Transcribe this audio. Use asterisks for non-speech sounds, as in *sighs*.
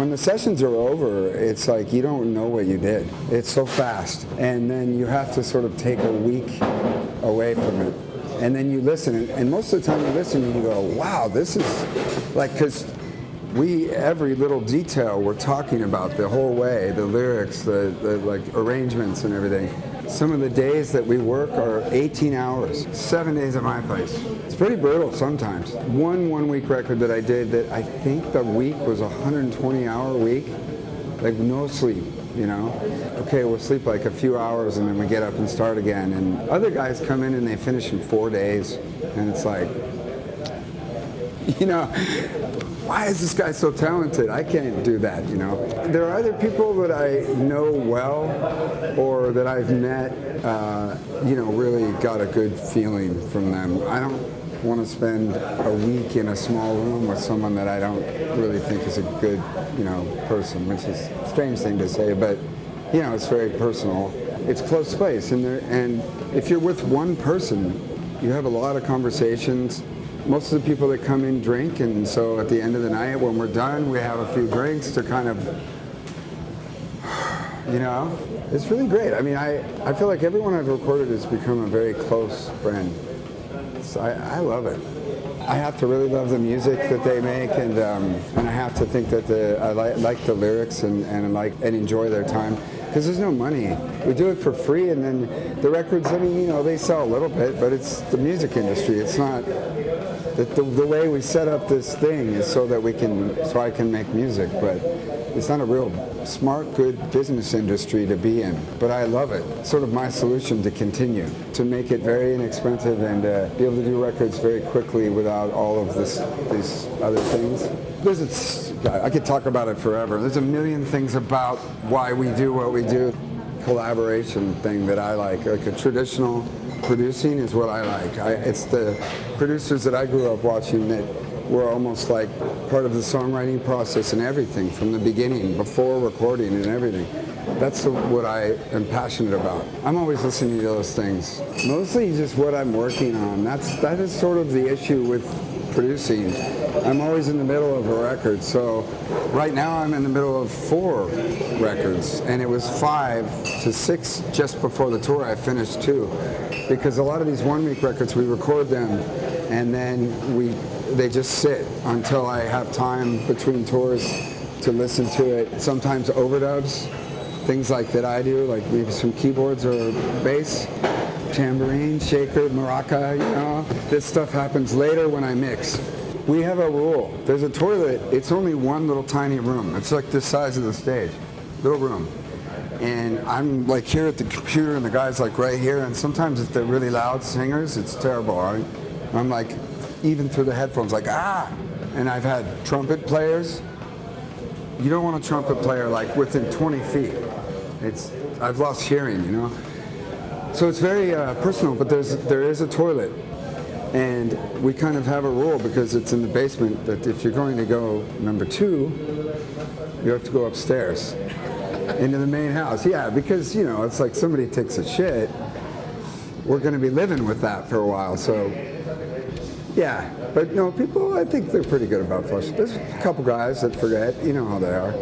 when the sessions are over, it's like you don't know what you did. It's so fast. And then you have to sort of take a week away from it. And then you listen, and, most of the time you listen and you go, wow, this is like, because we, every little detail we're talking about the whole way, the lyrics, the, the like arrangements and everything. Some of the days that we work are 18 hours, seven days at my place. It's pretty brutal sometimes. One one week record that I did that I think the week was a 120 hour week, like no sleep, you know? Okay, we'll sleep like a few hours and then we get up and start again. And other guys come in and they finish in four days and it's like, *laughs* you know, why is this guy so talented? I can't do that, you know. There are other people that I know well or that I've met, uh, you know, really got a good feeling from them. I don't want to spend a week in a small room with someone that I don't really think is a good, you know, person, which is a strange thing to say, but, you know, it's very personal. It's close space, and, there, and if you're with one person, you have a lot of conversations, most of the people that come in drink, and so at the end of the night, when we're done, we have a few drinks to kind of, *sighs* you know, it's really great. I mean, I, I feel like everyone I've recorded has become a very close friend. So I, I love it. I have to really love the music that they make, and um, and I have to think that the I li like the lyrics and and like and enjoy their time because there's no money. We do it for free, and then the records. I mean, you know, they sell a little bit, but it's the music industry. It's not the, the, the, way we set up this thing is so that we can, so I can make music, but it's not a real smart, good business industry to be in. But I love it. Sort of my solution to continue, to make it very inexpensive and uh, be able to do records very quickly without all of this, these other things. There's a, I could talk about it forever. There's a million things about why we do what we do. Collaboration thing that I like, like a traditional producing is what I like. I, it's the producers that I grew up watching that were almost like part of the songwriting process and everything from the beginning, before recording and everything. That's what I am passionate about. I'm always listening to those things. Mostly just what I'm working on. That's that is sort of the issue with producing. I'm always in the middle of a record, so right now I'm in the middle of four records, and it was five to six just before the tour. I finished two, because a lot of these one-week records we record them, and then we they just sit until I have time between tours to listen to it. Sometimes overdubs, things like that I do, like maybe some keyboards or bass tambourine, shaker, maraca, you know. This stuff happens later when I mix. We have a rule. There's a toilet. It's only one little tiny room. It's like the size of the stage. Little room. And I'm like here at the computer and the guy's like right here and sometimes if they're really loud singers, it's terrible. Right? I'm like, even through the headphones, like, ah! And I've had trumpet players. You don't want a trumpet player like within 20 feet. It's, I've lost hearing, you know? So it's very uh, personal, but there's there is a toilet, and we kind of have a rule because it's in the basement that if you're going to go number two, you have to go upstairs into the main house. Yeah, because you know it's like somebody takes a shit. We're going to be living with that for a while, so yeah. But no, people I think they're pretty good about flushing. There's a couple guys that forget. You know how they are.